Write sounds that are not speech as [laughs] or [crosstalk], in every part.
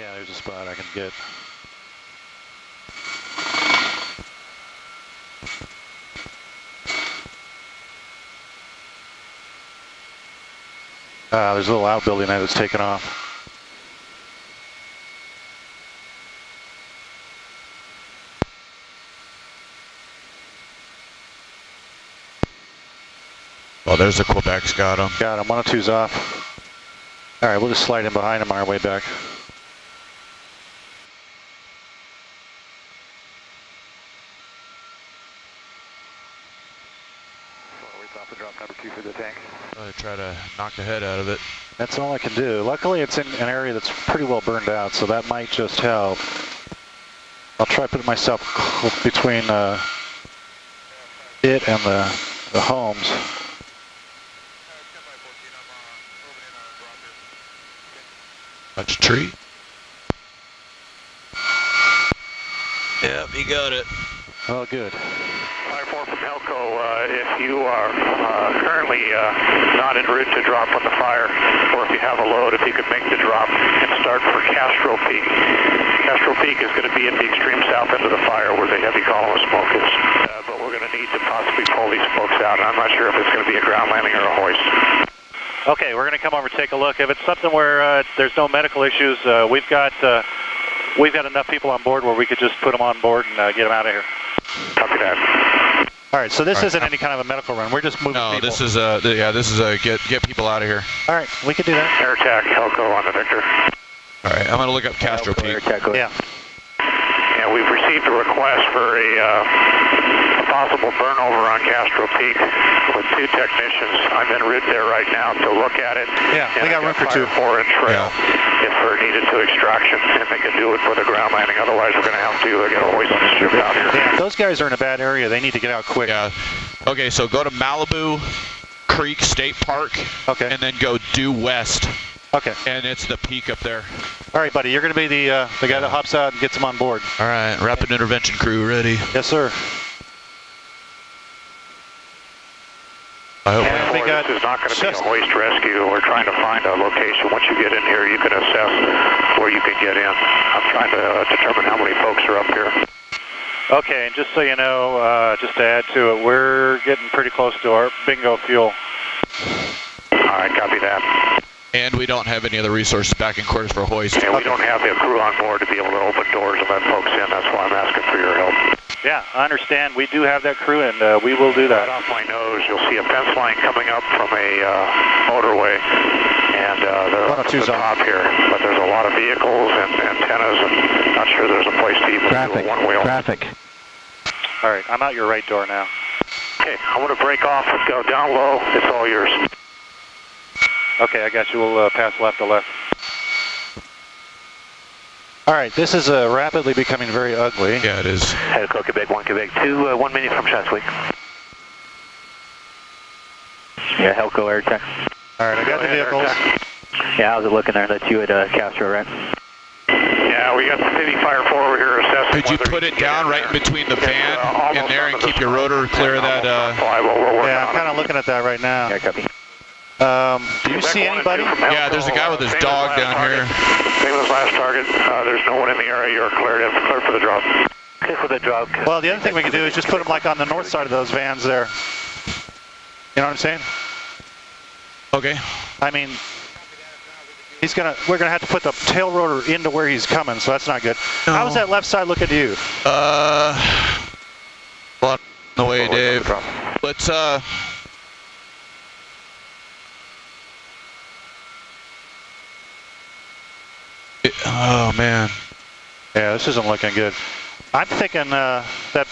Yeah, there's a spot I can get. Uh, there's a little outbuilding there that's taken off. Well, there's the Quebec's got him. Got him. 102's off. All right, we'll just slide in behind him on our way back. Really try to knock the head out of it. That's all I can do. Luckily, it's in an area that's pretty well burned out, so that might just help. I'll try to put myself between uh, it and the, the homes. Touch a tree. Yep, he got it. Oh, good. Fire 4 from Helco, uh, if you are uh, currently uh, not en route to drop on the fire, or if you have a load, if you could make the drop and start for Castro Peak. Castro Peak is going to be at the extreme south end of the fire where the heavy column of smoke is. Uh, but we're going to need to possibly pull these folks out, I'm not sure if it's going to be a ground landing or a hoist. Okay, we're going to come over and take a look. If it's something where uh, there's no medical issues, uh, we've got uh, we've got enough people on board where we could just put them on board and uh, get them out of here. Copy that. All right, so this All right, isn't any kind of a medical run. We're just moving No, people. this is a th- yeah. This is a get get people out of here. All right, we can do that. Air attack, Helco on the Victor. All right, I'm gonna look up Castro Peak. Yeah. And we've received a request for a, uh, a possible burnover on Castro Peak with two technicians. I'm en route there right now to look at it. Yeah, And we got I've room for two. Four inch trail if we're needed to extraction, and they can do it for the ground landing. Otherwise, we're going to have to get a hoist and ship out here. Yeah, if those guys are in a bad area. They need to get out quick. Yeah. Okay, so go to Malibu Creek State Park. Okay. And then go due west, Okay. and it's the peak up there. All right, buddy. You're going to be the uh, the guy that hops out and gets them on board. All right, rapid intervention crew ready. Yes, sir. I hope. And we got this is not going to be a just- hoist rescue. We're trying to find a location. Once you get in here, you can assess where you can get in. I'm trying to uh, determine how many folks are up here. Okay, and just so you know, uh, just to add to it, we're getting pretty close to our bingo fuel. All right, copy that. And we don't have any other resources back in quarters for hoist. And we don't have the crew on board to be able to open doors and let folks in. That's why I'm asking for your help. Yeah, I understand. We do have that crew, and uh, we will do Right that. off my nose, you'll see a fence line coming up from a uh, motorway, and uh, the, 102's the on. top here. But there's a lot of vehicles and antennas, and not sure there's a place to even Traffic, do a one wheel. traffic. All right, I'm out your right door now. Okay, I'm going to break off and go down low. It's all yours. Okay, I got you. We'll uh, pass left to left. All right, this is uh, rapidly becoming very ugly. Yeah, it is. Helco, Quebec 1, Quebec 2, uh, one minute from Chatsworth. Yeah, Helco air check. All right, I got the vehicles. Yeah, how's it looking there? That's you at uh, Castro, right? Yeah, we got the city fire 4 over here assessing Could you put it down right there. in between the van uh, in there under and the keep your rotor clear of that? Uh, on fly. We'll- we'll work Yeah, I'm kind of looking at that right now. Yeah, copy. Um, do you Quebec see anybody? Yeah, there's a guy with his same dog down target. here. Same as last target. Uh, there's no one in the area. You're cleared, in, cleared for the drop. Okay, for the drop. Well, the other thing we can do is just put them like on the north side of those vans there. You know what I'm saying? okay. I mean, he's gonna. We're gonna have to put the tail rotor into where he's coming, so that's not good. How's that left side looking to you? Uh, on the way, Forward on the Dave. Let's uh. it- oh man. Yeah, this isn't looking good. I'm thinking uh, that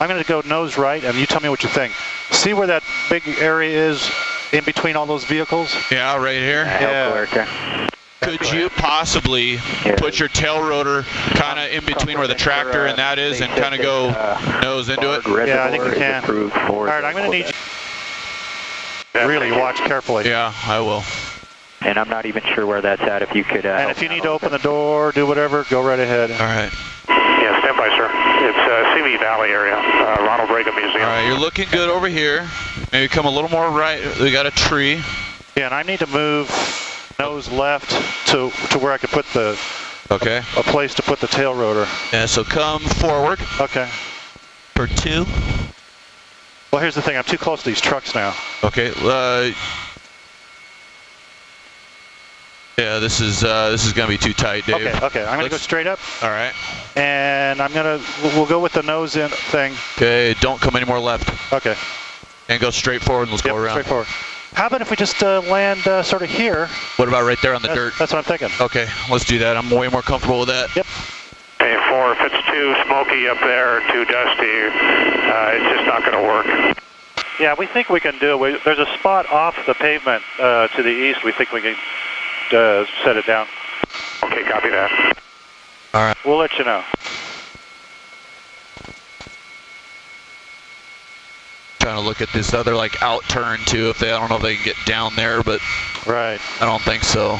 I'm going to go nose right, and you tell me what you think. See where that big area is in between all those vehicles? Yeah, right here. Yeah. Helco. Could you possibly put your tail rotor kind of in between where the tractor and that is, and kind of go nose into it? Yeah, I think we can. Approved for All right, I'm going to need you really watch carefully. Yeah, I will. And I'm not even sure where that's at. If you could. Uh, And if you need to open the door, do whatever, go right ahead. All right. Yeah, stand by, sir. It's uh, Simi Valley area, uh, Ronald Reagan Museum. All right, you're looking good over here. Maybe come a little more right. We got a tree. Yeah, and I need to move nose left to to where I could put the Okay. a place to put the tail rotor. Yeah, so come forward Okay. for two. Well, here's the thing. I'm too close to these trucks now. Okay. Uh, yeah, this is uh, this is gonna be too tight, Dave. Okay. Okay. I'm gonna go Let's- straight up, All right. and I'm gonna. We'll we'll go with the nose in thing. Okay. Don't come any more left, Okay. and go straight forward. and Let's Yep, go around. straight forward. How about if we just uh, land uh, sort of here? What about right there on the That's, dirt? that's what I'm thinking. Okay, let's do that. I'm way more comfortable with that. Yep. Okay, four, if it's too smoky up there, too dusty, uh, it's just not going to work. Yeah, we think we can do it. We, there's a spot off the pavement uh, to the east. We think we can uh, set it down. Okay, copy that. All right. We'll let you know. Trying to look at this other like out turn too. If they, I don't know if they can get down there, but Right. I don't think so.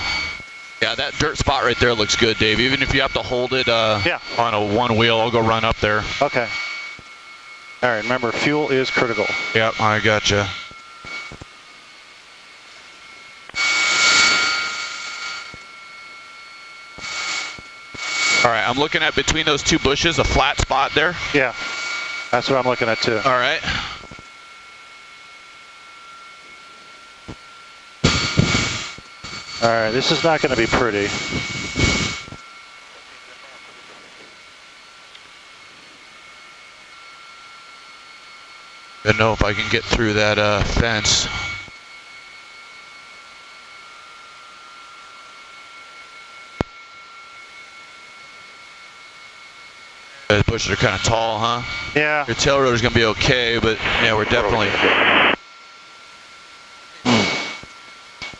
Yeah, that dirt spot right there looks good, Dave. Even if you have to hold it uh, Yeah. on a one wheel, I'll go run up there. Okay. All right. Remember, fuel is critical. Yep, I gotcha. All right, I'm looking at between those two bushes, a flat spot there. Yeah. That's what I'm looking at too. All right. All right. This is not going to be pretty. I don't know if I can get through that uh, fence. Those bushes are kind of tall, huh? Yeah. Your tail rotor's gonna be okay, but yeah, we're definitely.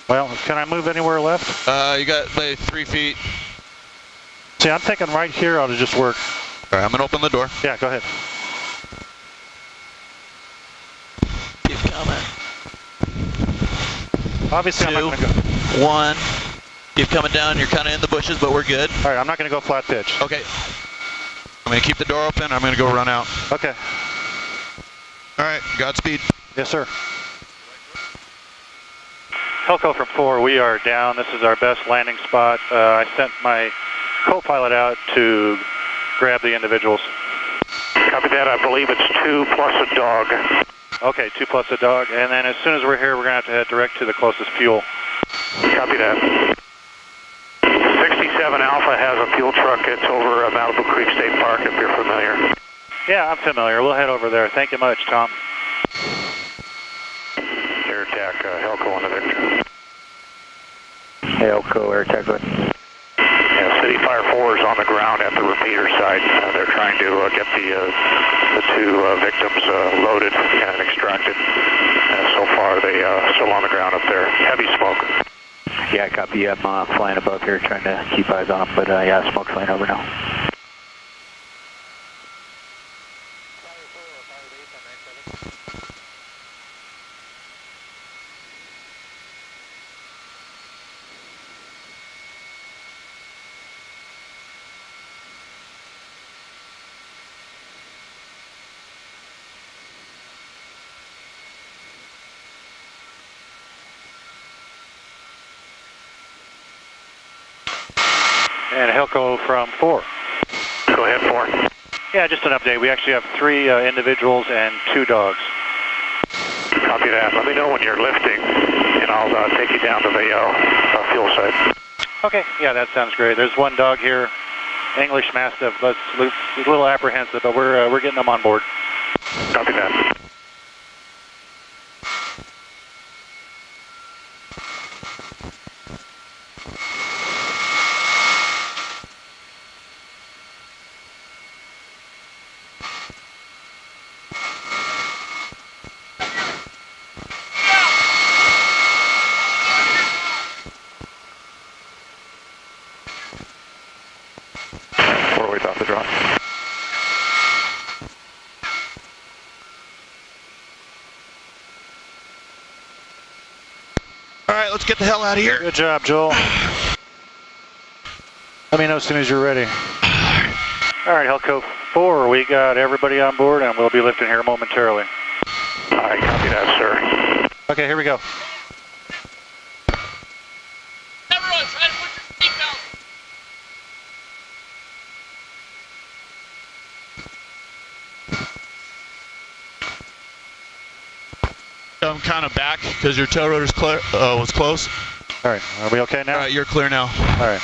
Well, can I move anywhere left? Uh, you got like three feet. See, I'm thinking right here ought to just work. All right, I'm gonna open the door. Yeah. Go ahead. Keep coming. Obviously, I'm not going to go. One. Keep coming down. You're kind of in the bushes, but we're good. All right. I'm not going to go flat pitch. Okay. I'm gonna keep the door open. I'm gonna go run out. Okay. All right. Godspeed. Yes, sir. Helco from four, we are down. This is our best landing spot. Uh, I sent my co-pilot out to grab the individuals. Copy that. I believe it's two plus a dog. Okay, two plus a dog. And then as soon as we're here, we're going to have to head direct to the closest fuel. Copy that. 67 Alpha has a fuel truck. It's over uh, Malibu Creek State Park, if you're familiar. Yeah, I'm familiar. We'll head over there. Thank you much, Tom. Air attack, uh, Helco on the Victor. Helco Air Attack. Yeah, City Fire 4 is on the ground at the repeater site. Uh, they're trying to uh, get the uh, the two uh, victims uh, loaded and extracted. Uh, so far, they uh, still on the ground up there. Heavy smoke. Yeah, copy. I'm uh, flying above here trying to keep eyes on but uh, yeah, smoke's flying over now. And Helco from four. Go ahead, 4. Yeah, just an update. We actually have three uh, individuals and two dogs. Copy that. Let me know when you're lifting, and I'll uh, take you down to the uh, uh, fuel site. Okay, yeah, that sounds great. There's one dog here, English Mastiff. That's a little apprehensive, but we're uh, we're getting them on board. Copy that. Four ways off the drop. All right, let's get the hell out of here. Good job, Joel. Let me know as soon as you're ready. All right, Helco 4, we got everybody on board, and we'll be lifting here momentarily. All right, copy that, sir. Okay, here we go. Everyone, try to put your seatbelt. Kind of back because your tail rotor's clear, uh, was close. All right, are we okay now? All right, you're clear now. All right.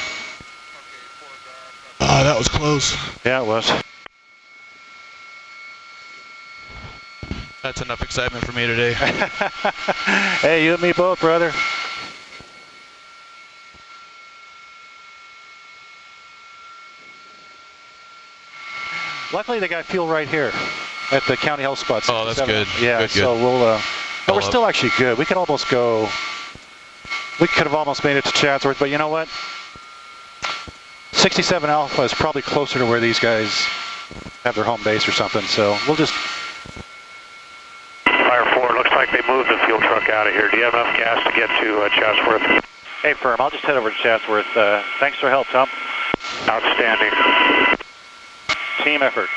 Ah, that was close. Yeah, it was. That's enough excitement for me today. [laughs] hey, you and me both, brother. Luckily, they got fuel right here at the county health spot. Oh, that's 67. good. Yeah, Good, good. so we'll. Uh, but we're love- still actually good. We could almost go. We could have almost made it to Chatsworth, but you know what? 67 Alpha is probably closer to where these guys have their home base or something. So we'll just Fire 4, looks like they moved the fuel truck out of here. Do you have enough gas to get to uh, Chatsworth? Hey, firm, I'll just head over to Chatsworth. Uh, thanks for help, Tom. Outstanding. Team effort.